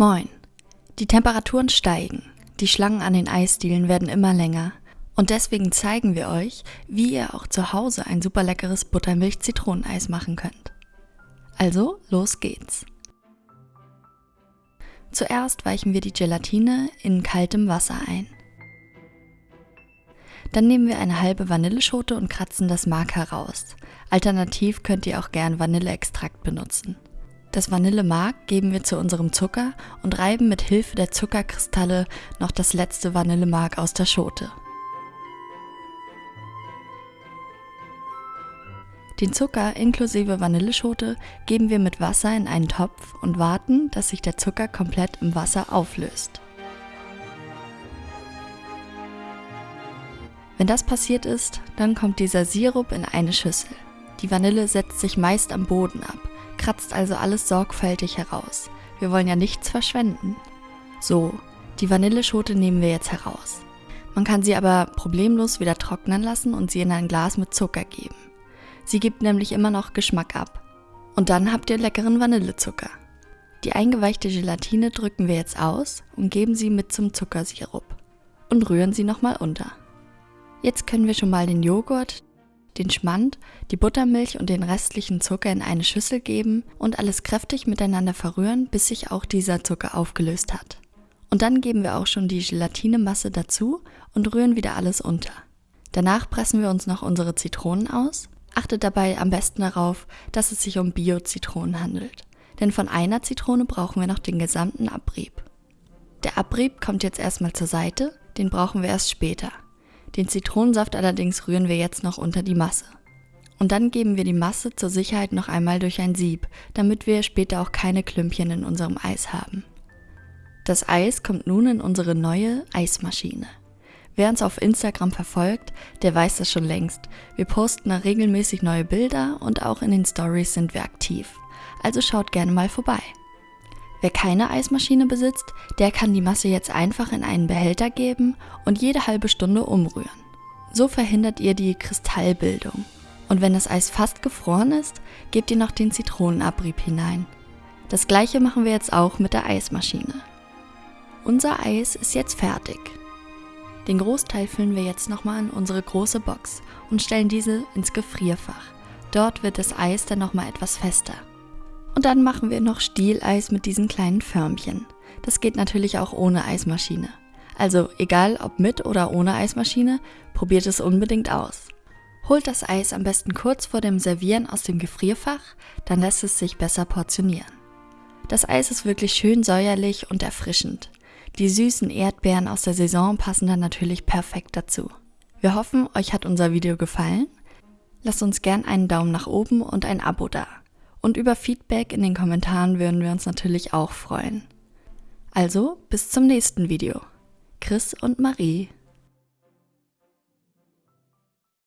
Moin. Die Temperaturen steigen, die Schlangen an den Eisdielen werden immer länger und deswegen zeigen wir euch, wie ihr auch zu Hause ein super leckeres Buttermilch-Zitroneneis machen könnt. Also, los geht's. Zuerst weichen wir die Gelatine in kaltem Wasser ein. Dann nehmen wir eine halbe Vanilleschote und kratzen das Mark heraus. Alternativ könnt ihr auch gern Vanilleextrakt benutzen. Das Vanillemark geben wir zu unserem Zucker und reiben mit Hilfe der Zuckerkristalle noch das letzte Vanillemark aus der Schote. Den Zucker inklusive Vanilleschote geben wir mit Wasser in einen Topf und warten, dass sich der Zucker komplett im Wasser auflöst. Wenn das passiert ist, dann kommt dieser Sirup in eine Schüssel. Die Vanille setzt sich meist am Boden ab, kratzt also alles sorgfältig heraus. Wir wollen ja nichts verschwenden. So, die Vanilleschote nehmen wir jetzt heraus. Man kann sie aber problemlos wieder trocknen lassen und sie in ein Glas mit Zucker geben. Sie gibt nämlich immer noch Geschmack ab. Und dann habt ihr leckeren Vanillezucker. Die eingeweichte Gelatine drücken wir jetzt aus und geben sie mit zum Zuckersirup und rühren sie nochmal unter. Jetzt können wir schon mal den Joghurt, den Schmand, die Buttermilch und den restlichen Zucker in eine Schüssel geben und alles kräftig miteinander verrühren, bis sich auch dieser Zucker aufgelöst hat. Und dann geben wir auch schon die Gelatinemasse dazu und rühren wieder alles unter. Danach pressen wir uns noch unsere Zitronen aus. Achtet dabei am besten darauf, dass es sich um Bio-Zitronen handelt. Denn von einer Zitrone brauchen wir noch den gesamten Abrieb. Der Abrieb kommt jetzt erstmal zur Seite, den brauchen wir erst später. Den Zitronensaft allerdings rühren wir jetzt noch unter die Masse. Und dann geben wir die Masse zur Sicherheit noch einmal durch ein Sieb, damit wir später auch keine Klümpchen in unserem Eis haben. Das Eis kommt nun in unsere neue Eismaschine. Wer uns auf Instagram verfolgt, der weiß das schon längst. Wir posten da regelmäßig neue Bilder und auch in den Stories sind wir aktiv. Also schaut gerne mal vorbei. Wer keine Eismaschine besitzt, der kann die Masse jetzt einfach in einen Behälter geben und jede halbe Stunde umrühren. So verhindert ihr die Kristallbildung. Und wenn das Eis fast gefroren ist, gebt ihr noch den Zitronenabrieb hinein. Das gleiche machen wir jetzt auch mit der Eismaschine. Unser Eis ist jetzt fertig. Den Großteil füllen wir jetzt nochmal in unsere große Box und stellen diese ins Gefrierfach. Dort wird das Eis dann nochmal etwas fester. Und dann machen wir noch Stieleis mit diesen kleinen Förmchen. Das geht natürlich auch ohne Eismaschine. Also egal ob mit oder ohne Eismaschine, probiert es unbedingt aus. Holt das Eis am besten kurz vor dem Servieren aus dem Gefrierfach, dann lässt es sich besser portionieren. Das Eis ist wirklich schön säuerlich und erfrischend. Die süßen Erdbeeren aus der Saison passen dann natürlich perfekt dazu. Wir hoffen, euch hat unser Video gefallen. Lasst uns gern einen Daumen nach oben und ein Abo da. Und über Feedback in den Kommentaren würden wir uns natürlich auch freuen. Also bis zum nächsten Video. Chris und Marie.